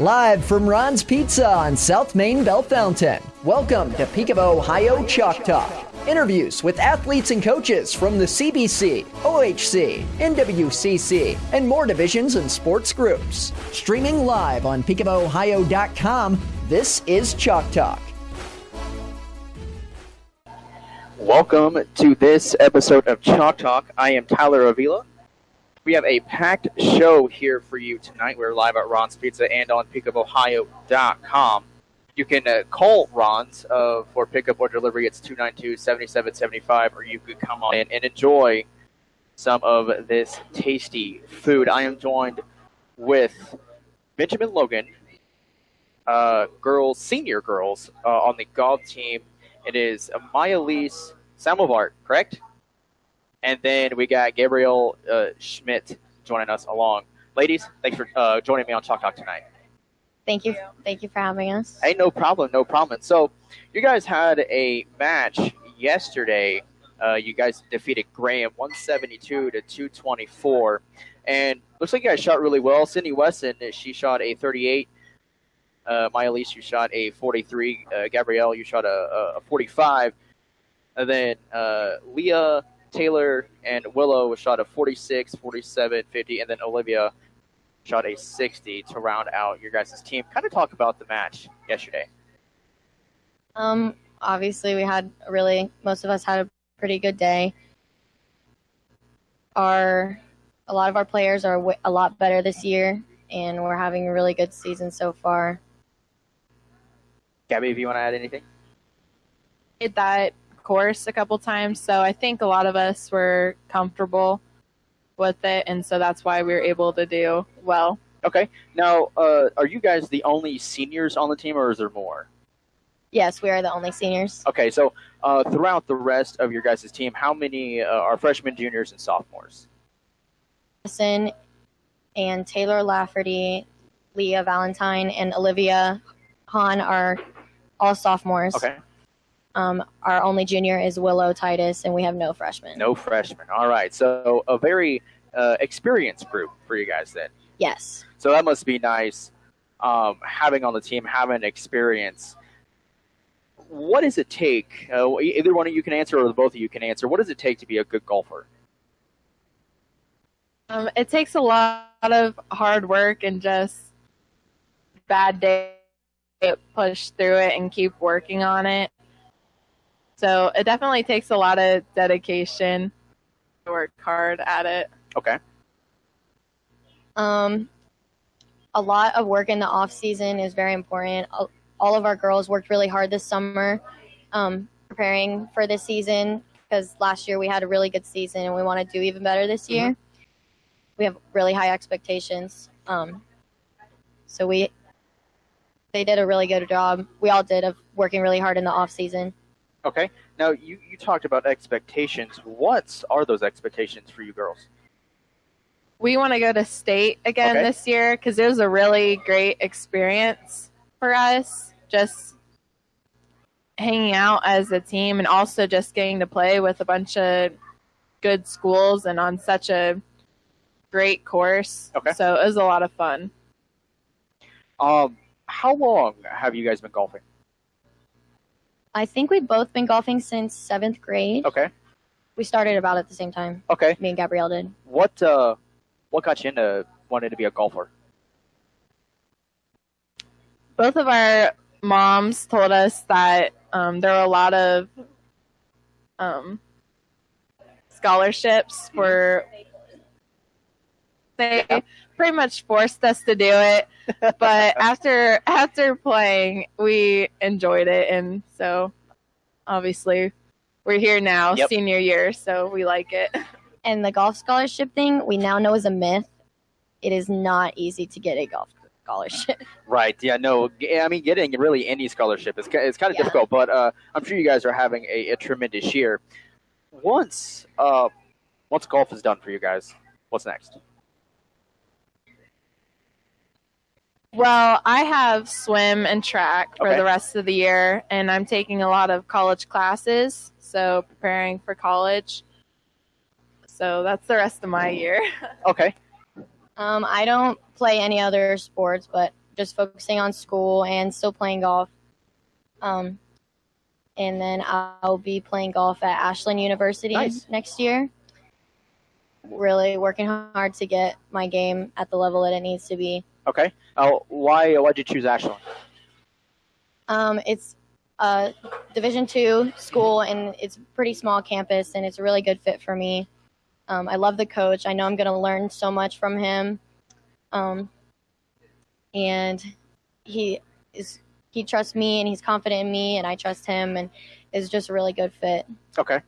Live from Ron's Pizza on South Main Bellefontaine. Welcome to Peak of Ohio Chalk Talk. Interviews with athletes and coaches from the CBC, OHC, NWCC, and more divisions and sports groups. Streaming live on peakofohio.com, this is Chalk Talk. Welcome to this episode of Chalk Talk. I am Tyler Avila. We have a packed show here for you tonight. We're live at Ron's Pizza and on peakofohio.com. You can uh, call Ron's uh, for pickup or delivery. It's 292-7775, or you could come on in and enjoy some of this tasty food. I am joined with Benjamin Logan, uh, girls, senior girls, uh, on the golf team. It is Mayalise Samovar, correct? And then we got Gabrielle uh, Schmidt joining us along. Ladies, thanks for uh, joining me on Chalk Talk tonight. Thank you. Thank you for having us. Hey, no problem, no problem. So, you guys had a match yesterday. Uh, you guys defeated Graham 172 to 224, and looks like you guys shot really well. Sydney Weston, she shot a 38. Uh, Maya Elise, you shot a 43. Uh, Gabrielle, you shot a, a 45. And then uh, Leah Taylor and Willow shot a 46, 47, 50, and then Olivia shot a 60 to round out your guys' team. Kind of talk about the match yesterday. Um, obviously, we had a really, most of us had a pretty good day. Our, a lot of our players are w- a lot better this year, and we're having a really good season so far. Gabby, if you want to add anything? Did that course a couple times, so I think a lot of us were comfortable with it, and so that's why we were able to do well. Okay. Now, uh, are you guys the only seniors on the team, or is there more? Yes, we are the only seniors. Okay, so uh, throughout the rest of your guys' team, how many uh, are freshmen, juniors, and sophomores? Madison and Taylor Lafferty, Leah Valentine, and Olivia Hahn are all sophomores. Okay. Um, our only junior is Willow Titus, and we have no freshmen. No freshmen. All right. So a very uh, experienced group for you guys then. Yes. So that must be nice um, having on the team, having experience. What does it take? Uh, either one of you can answer, or both of you can answer. What does it take to be a good golfer? Um, it takes a lot of hard work and just bad day push through it and keep working on it. So it definitely takes a lot of dedication to work hard at it. Okay. Um, a lot of work in the off season is very important. All of our girls worked really hard this summer, um, preparing for this season because last year we had a really good season and we want to do even better this year. Mm-hmm. We have really high expectations. Um, so we they did a really good job. We all did of working really hard in the off season. Okay. Now you, you talked about expectations. What are those expectations for you girls? We want to go to state again Okay. this year because it was a really great experience for us. Just hanging out as a team and also just getting to play with a bunch of good schools and on such a great course. Okay. So it was a lot of fun. Um, how long have you guys been golfing? I think we've both been golfing since seventh grade. Okay. We started about at the same time. Okay. Me and Gabrielle did. What uh, what got you into wanting to be a golfer? both of our moms told us that um, there were a lot of um, scholarships for. They pretty much forced us to do it, but after after playing, we enjoyed it, and so obviously we're here now, Yep. senior year, so we like it. And the golf scholarship thing we now know is a myth. It is not easy to get a golf scholarship. Right. Yeah. No. I mean, getting really any scholarship is ki- it's kind of Yeah. difficult, but uh, I'm sure you guys are having a, a tremendous year. Once uh, once golf is done for you guys, what's next? Well, I have swim and track for Okay. the rest of the year, and I'm taking a lot of college classes, so preparing for college. So that's the rest of my year. Okay. Um, I don't play any other sports, but just focusing on school and still playing golf. Um, and then I'll be playing golf at Ashland University Nice. next year. Really working hard to get my game at the level that it needs to be. Okay. Uh, why why'd you choose Ashland? Um, it's a Division two school, and it's a pretty small campus, and it's a really good fit for me. Um, I love the coach. I know I'm going to learn so much from him, um, and he is he trusts me, and he's confident in me, and I trust him, and is just a really good fit. Okay.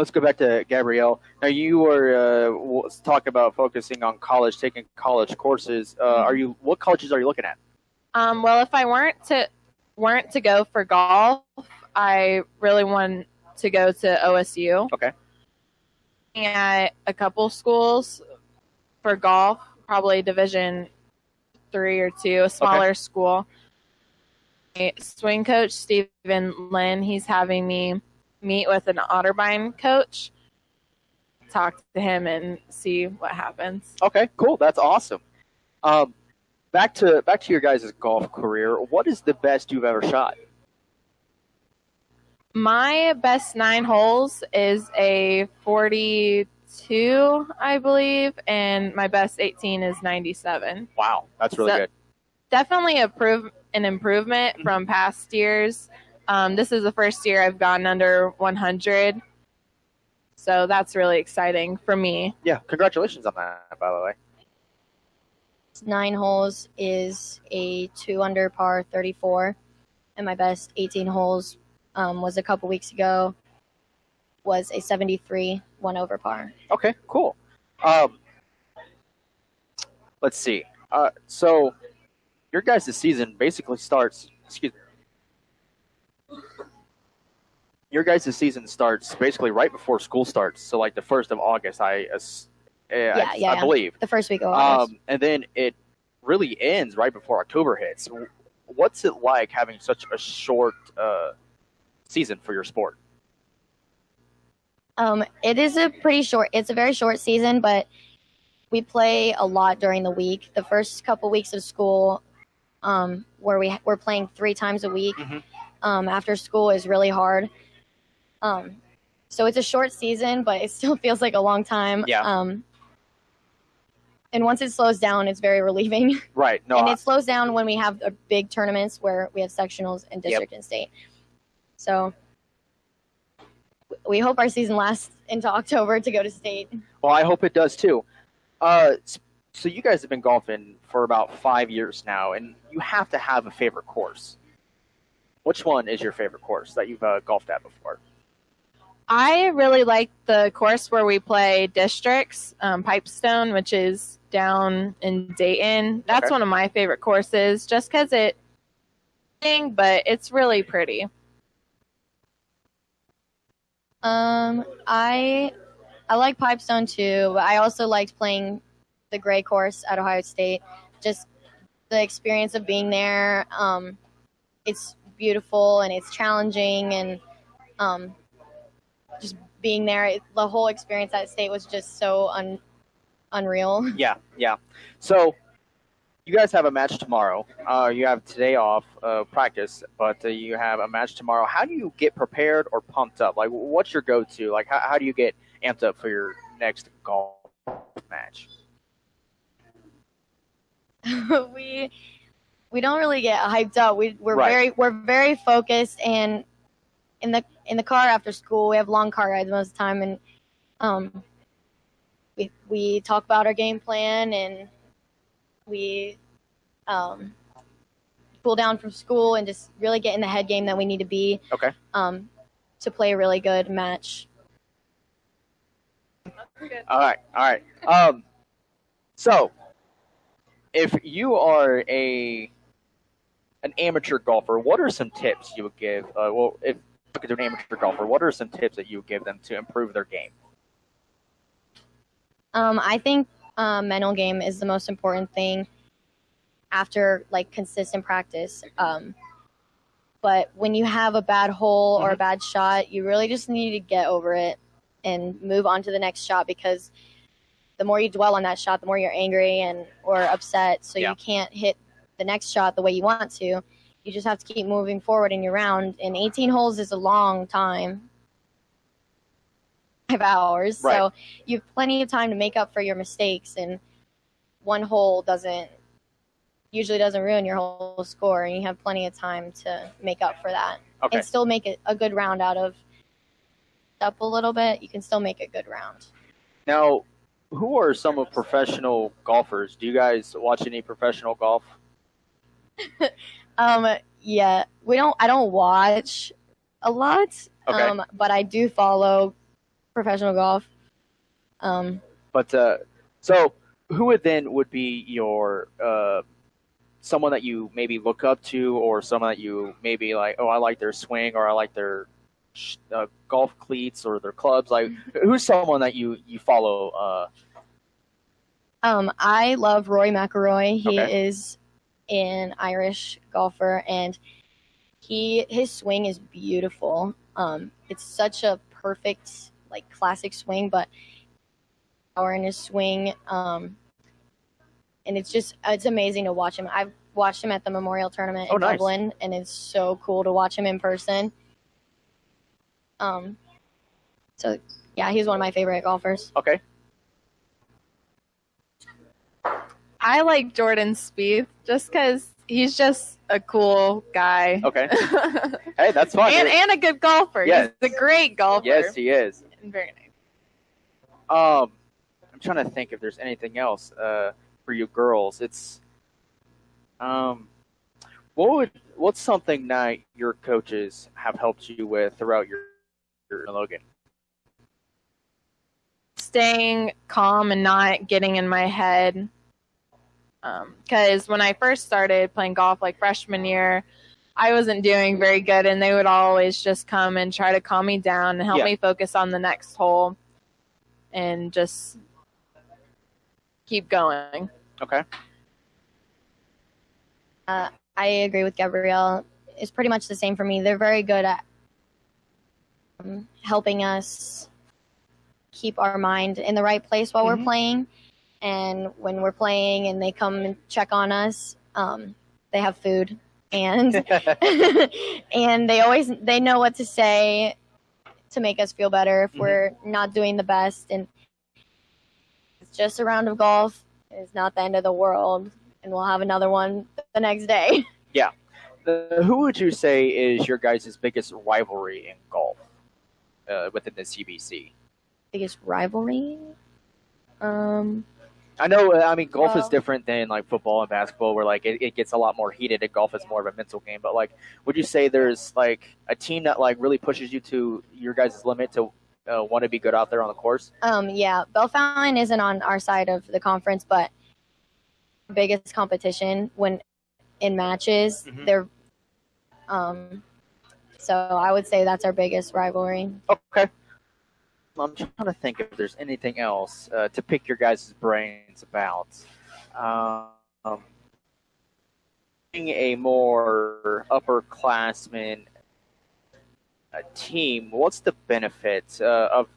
Let's go back to Gabrielle. Now you were uh, talking about focusing on college, taking college courses. Uh. Are you? What colleges are you looking at? Um, well, if I weren't to weren't to go for golf, I really want to go to OSU. Okay. At a couple schools for golf, probably Division three or two, a smaller school. Swing coach Stephen Lynn, he's having me meet with an Otterbein coach, talk to him, and see what happens. Okay, cool. That's awesome. Um, back to back to your guys' golf career. What is the best you've ever shot? My best nine holes is a 42, I believe, and my best 18 is 97. Wow, that's really So- good. Definitely a prove, an improvement Mhm. from past years. Um, this is the first year I've gotten under 100, so that's really exciting for me. Yeah, congratulations on that. By the way. Nine holes is a two under par 34, and my best 18 holes um, was a couple weeks ago. Was a 73 one over par. Okay, cool. Um, let's see. Uh, so your guys' season basically starts. Excuse me. Your guys' season starts basically right before school starts. So like the first of August, I, uh, Yeah, I, yeah, I yeah. believe. The first week of August. Um, and then it really ends right before October hits. What's it like having such a short uh, season for your sport? Um, it is a pretty short. It's a very short season, but we play a lot during the week. The first couple weeks of school, um, where we we're playing three times a week Mhm. um, after school, is really hard. Um, so it's a short season, but it still feels like a long time. Yeah. Um, and once it slows down, it's very relieving. Right. No. and I- it slows down when we have big tournaments where we have sectionals and district and state. So we hope our season lasts into October to go to state. Well, I hope it does too. Uh, so you guys have been golfing for about five years now, and you have to have a favorite course. Which one is your favorite course that you've uh, golfed at before? I really like the course where we play districts, um, Pipestone, which is down in Dayton. That's Okay. one of my favorite courses, just because it, but it's really pretty. Um, I I like Pipestone too, but I also liked playing the Gray course at Ohio State. Just the experience of being there. Um, it's beautiful and it's challenging, and um, just being there, it, the whole experience at state was just so un, unreal. Yeah, yeah. So you guys have a match tomorrow. Uh, you have today off uh, practice, but uh, you have a match tomorrow. How do you get prepared or pumped up? Like, what's your go-to? Like, how, how do you get amped up for your next golf match? we we don't really get hyped up. We we're Right. very we're very focused and in the in the car after school we have long car rides most of the time and um we we talk about our game plan and we um cool down from school and just really get in the head game that we need to be Okay. um to play a really good match. All right, all right. Um, so if you are a an amateur golfer, what are some tips you would give? Uh, well, if at an amateur golfer, what are some tips that you would give them to improve their game? Um, I think um, mental game is the most important thing after like consistent practice. Um, but when you have a bad hole or a bad shot, you really just need to get over it and move on to the next shot because the more you dwell on that shot, the more you're angry and or upset. So Yeah. you can't hit the next shot the way you want to. You just have to keep moving forward in your round. And 18 holes is a long time. Five hours. Right. So you have plenty of time to make up for your mistakes. And one hole doesn't usually doesn't ruin your whole score. And you have plenty of time to make up for that Okay. and still make it a good round out of up a little bit. You can still make a good round. Now, who are some of professional golfers? Do you guys watch any professional golf? Um, yeah, we don't. I don't watch a lot. Okay. Um, but I do follow professional golf. Um, But uh, so who would then would be your uh, someone that you maybe look up to, or someone that you maybe like? Oh, I like their swing, or I like their uh, golf cleats, or their clubs. Like, who's someone that you you follow? Uh, um, I love Rory McIlroy. He Okay. is an Irish golfer, and he his swing is beautiful. Um, it's such a perfect like classic swing, but power in his swing. Um, and it's just it's amazing to watch him. I've watched him at the Memorial Tournament Oh, in nice. Dublin, and it's so cool to watch him in person. Um, so yeah, he's one of my favorite golfers. okay, I like Jordan Spieth just because he's just a cool guy. okay. hey, that's fine. and, and a good golfer. Yes. He's a great golfer. yes, he is. And very nice. Um, I'm trying to think if there's anything else uh, for you girls. It's um, what would what's something that your coaches have helped you with throughout your your Logan? staying calm and not getting in my head. Because when I first started playing golf, like freshman year, I wasn't doing very good, and they would always just come and try to calm me down and help Yeah. me focus on the next hole and just keep going. Okay. I agree with Gabrielle. It's pretty much the same for me. They're very good at um, helping us keep our mind in the right place while Mhm. we're playing. And when we're playing and they come and check on us, um, they have food and and they always they know what to say to make us feel better if Mhm. we're not doing the best. And it's just a round of golf. It's not the end of the world, and we'll have another one the next day. Uh, who would you say is your guys' biggest rivalry in golf uh, within the CBC? biggest rivalry. Um, I know. uh, I mean, golf is different than like football and basketball, where like it, it gets a lot more heated. And golf is more of a mental game. But like, would you say there's like a team that like really pushes you to your guys' limit to uh, want to be good out there on the course? um, yeah, Bellefontaine isn't on our side of the conference, but biggest competition when in matches, Mhm. they're. Um, so I would say that's our biggest rivalry. Okay. I'm trying to think if there's anything else uh, to pick your guys' brains about. Um, being a more upperclassman uh, team, what's the benefit uh, of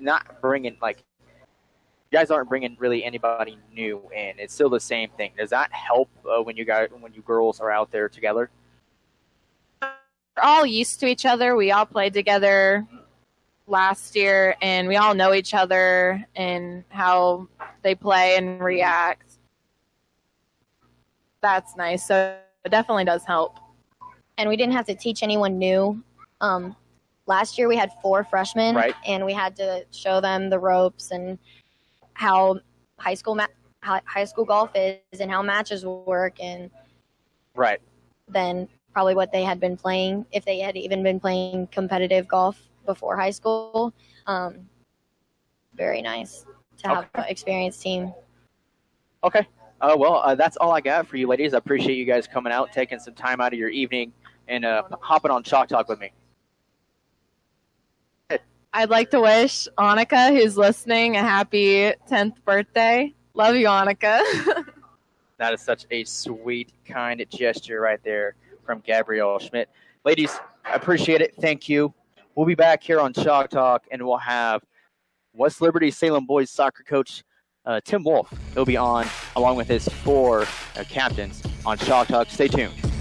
not bringing like you guys aren't bringing really anybody new in? It's still the same thing. Does that help uh, when you guys when you girls are out there together? We're all used to each other. We all played together last year, and we all know each other and how they play and react. That's nice. So it definitely does help. and we didn't have to teach anyone new. Um, last year we had four freshmen, Right. and we had to show them the ropes and how high school ma- high school golf is and how matches work, and Right. then probably what they had been playing if they had even been playing competitive golf before high school. Um, very nice to have an experienced team. Okay. Uh, well, uh, that's all I got for you, ladies. I appreciate you guys coming out, taking some time out of your evening, and uh, hopping on Chalk Talk with me. I'd like to wish Annika, who's listening, a happy 10th birthday. Love you, Annika. That is such a sweet, kind gesture right there from Gabrielle Schmidt. Ladies, I appreciate it. Thank you. We'll be back here on Chalk Talk, and we'll have West Liberty Salem boys soccer coach uh, Tim Wolf. He'll be on along with his four uh, captains on Chalk Talk. Stay tuned.